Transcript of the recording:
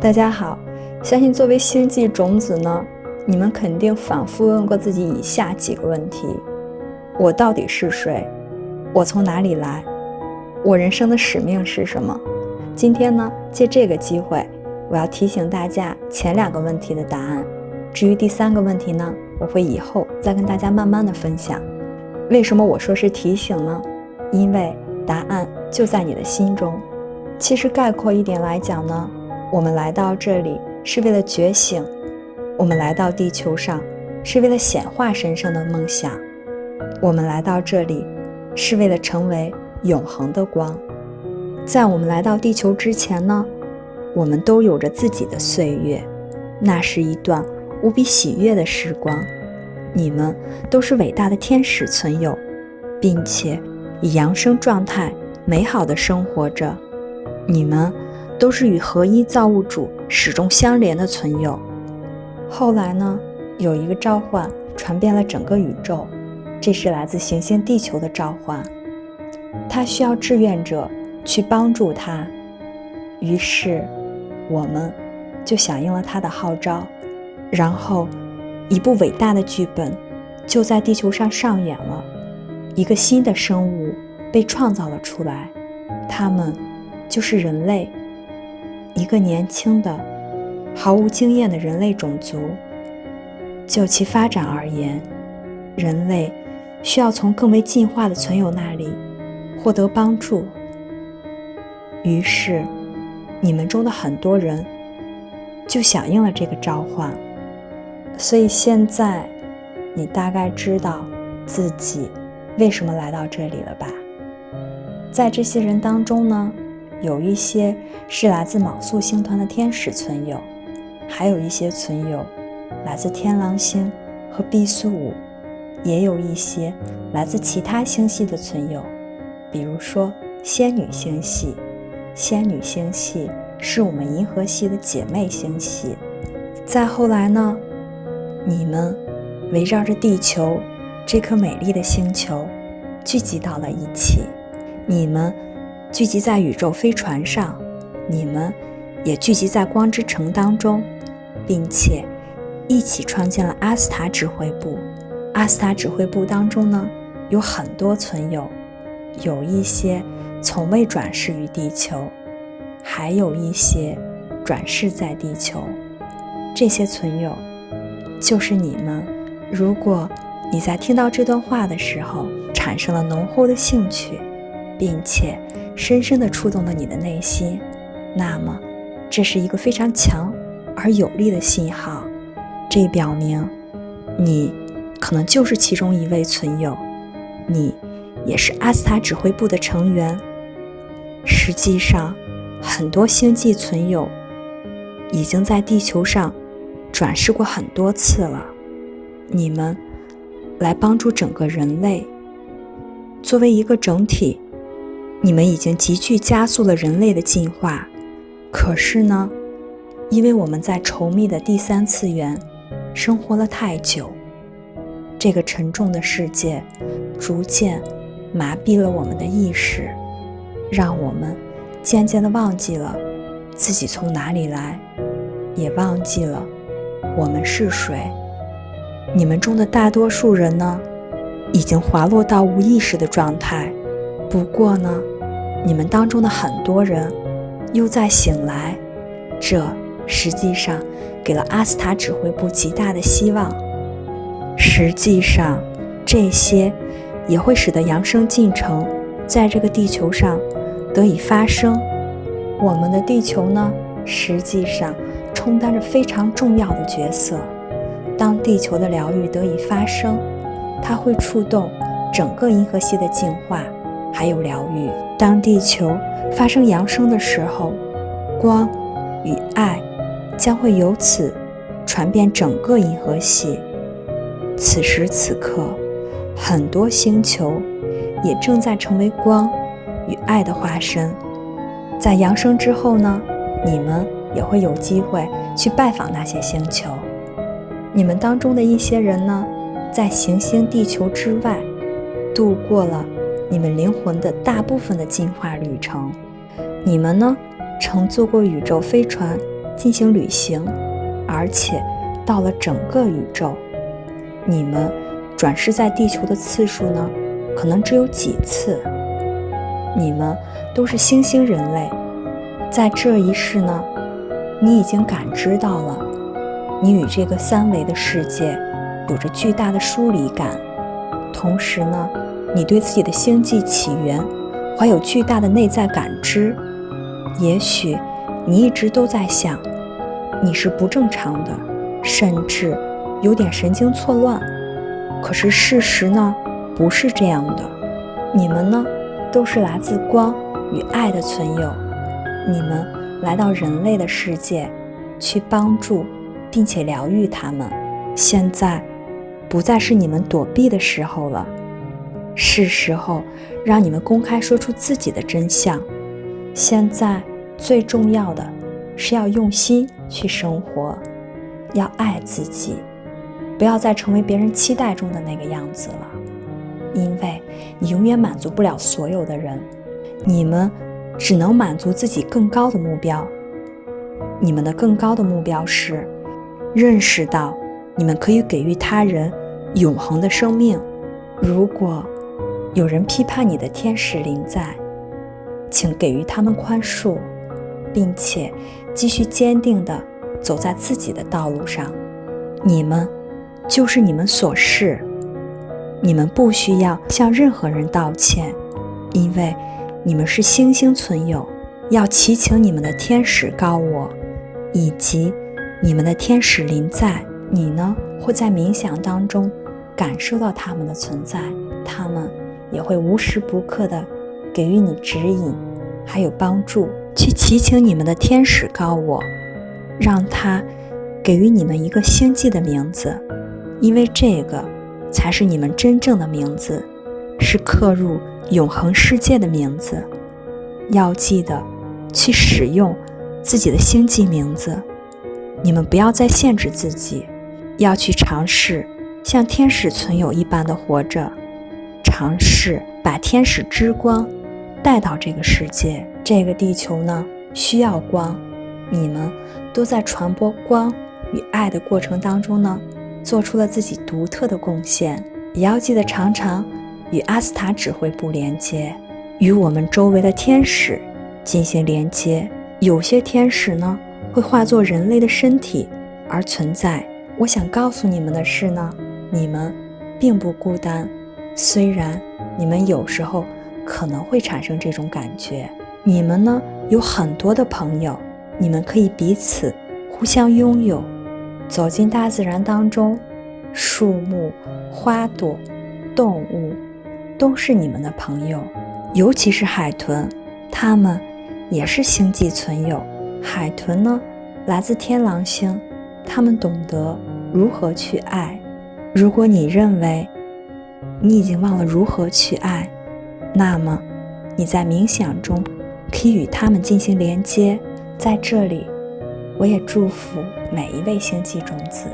大家好，相信作为星际种子呢，你们肯定反复问过自己以下几个问题：我到底是谁？我从哪里来？我人生的使命是什么？今天呢，借这个机会，我要提醒大家前两个问题的答案。至于第三个问题呢，我会以后再跟大家慢慢的分享。为什么我说是提醒呢？因为答案就在你的心中。其实概括一点来讲呢。我们来到这里是为了觉醒，我们来到地球上是为了显化神圣的梦想，我们来到这里是为了成为永恒的光。在我们来到地球之前呢，我们都有着自己的岁月，那是一段无比喜悦的时光。你们都是伟大的天使存有，并且以扬升状态美好的生活着。你们。都是与合一造物主始终相连的存有。后来呢，有一个召唤传遍了整个宇宙，这是来自行星地球的召唤。它需要志愿者去帮助他，于是我们就响应了他的号召。然后，一部伟大的剧本就在地球上上演了。一个新的生物被创造了出来，他们就是人类。一个年轻的、毫无经验的人类种族，就其发展而言，人类需要从更为进化的存有那里获得帮助。于是，你们中的很多人就响应了这个召唤。所以现在，你大概知道自己为什么来到这里了吧？在这些人当中呢？有一些是来自卯宿星团的天使存有，还有一些存有来自天狼星和毕宿五，也有一些来自其他星系的存有，比如说仙女星系。仙女星系是我们银河系的姐妹星系。再后来呢，你们围绕着地球这颗美丽的星球聚集到了一起，你们。聚集在宇宙飞船上，你们也聚集在光之城当中，并且一起创建了阿斯塔指挥部。阿斯塔指挥部当中呢，有很多存有，有一些从未转世于地球，还有一些转世在地球。这些存有就是你们。如果你在听到这段话的时候产生了浓厚的兴趣，并且。深深地触动了你的内心，那么，这是一个非常强而有力的信号，这表明你可能就是其中一位存有，你也是阿斯塔指挥部的成员。实际上，很多星际存有已经在地球上转世过很多次了，你们来帮助整个人类，作为一个整体。你们已经急剧加速了人类的进化，可是呢，因为我们在稠密的第三次元生活了太久，这个沉重的世界逐渐麻痹了我们的意识，让我们渐渐的忘记了自己从哪里来，也忘记了我们是谁。你们中的大多数人呢，已经滑落到无意识的状态。不过呢，你们当中的很多人又在醒来，这实际上给了阿斯塔指挥部极大的希望。实际上，这些也会使得扬升进程在这个地球上得以发生。我们的地球呢，实际上充当着非常重要的角色。当地球的疗愈得以发生，它会触动整个银河系的进化。还有疗愈。当地球发生扬升的时候，光与爱将会由此传遍整个银河系。此时此刻，很多星球也正在成为光与爱的化身。在扬升之后呢，你们也会有机会去拜访那些星球。你们当中的一些人呢，在行星地球之外度过了。你们灵魂的大部分的进化旅程，你们呢，乘坐过宇宙飞船进行旅行，而且到了整个宇宙。你们转世在地球的次数呢，可能只有几次。你们都是星星人类，在这一世呢，你已经感知到了，你与这个三维的世界有着巨大的疏离感。同时呢，你对自己的星际起源怀有巨大的内在感知。也许你一直都在想，你是不正常的，甚至有点神经错乱。可是事实呢，不是这样的。你们呢？都是来自光与爱的存有，你们来到人类的世界，去帮助并且疗愈他们。现在不再是你们躲避的时候了，是时候让你们公开说出自己的真相。现在最重要的是要用心去生活，要爱自己，不要再成为别人期待中的那个样子了。因为你永远满足不了所有的人，你们只能满足自己更高的目标。你们的更高的目标是认识到你们可以给予他人永恒的生命。如果有人批判你的天使临在，请给予他们宽恕，并且继续坚定地走在自己的道路上。你们就是你们所是。你们不需要向任何人道歉，因为你们是星星存有。要祈请你们的天使高我，以及你们的天使临在。你呢，会在冥想当中感受到他们的存在，他们也会无时不刻的给予你指引，还有帮助。去祈请你们的天使高我，让他给予你们一个星际的名字，因为这个。才是你们真正的名字，是刻入永恒世界的名字。要记得去使用自己的星际名字。你们不要再限制自己，要去尝试像天使存有一般的活着，尝试把天使之光带到这个世界。这个地球呢，需要光。你们都在传播光与爱的过程当中呢。做出了自己独特的贡献，也要记得常常与阿斯塔指挥部连接，与我们周围的天使进行连接。有些天使呢，会化作人类的身体而存在。我想告诉你们的是呢，你们并不孤单，虽然你们有时候可能会产生这种感觉。你们呢，有很多的朋友，你们可以彼此互相拥有。走进大自然当中，树木、花朵、动物都是你们的朋友，尤其是海豚，它们也是星际存有。海豚呢，来自天狼星，它们懂得如何去爱。如果你认为你已经忘了如何去爱，那么你在冥想中可以与他们进行连接。在这里。我也祝福每一位星际种子。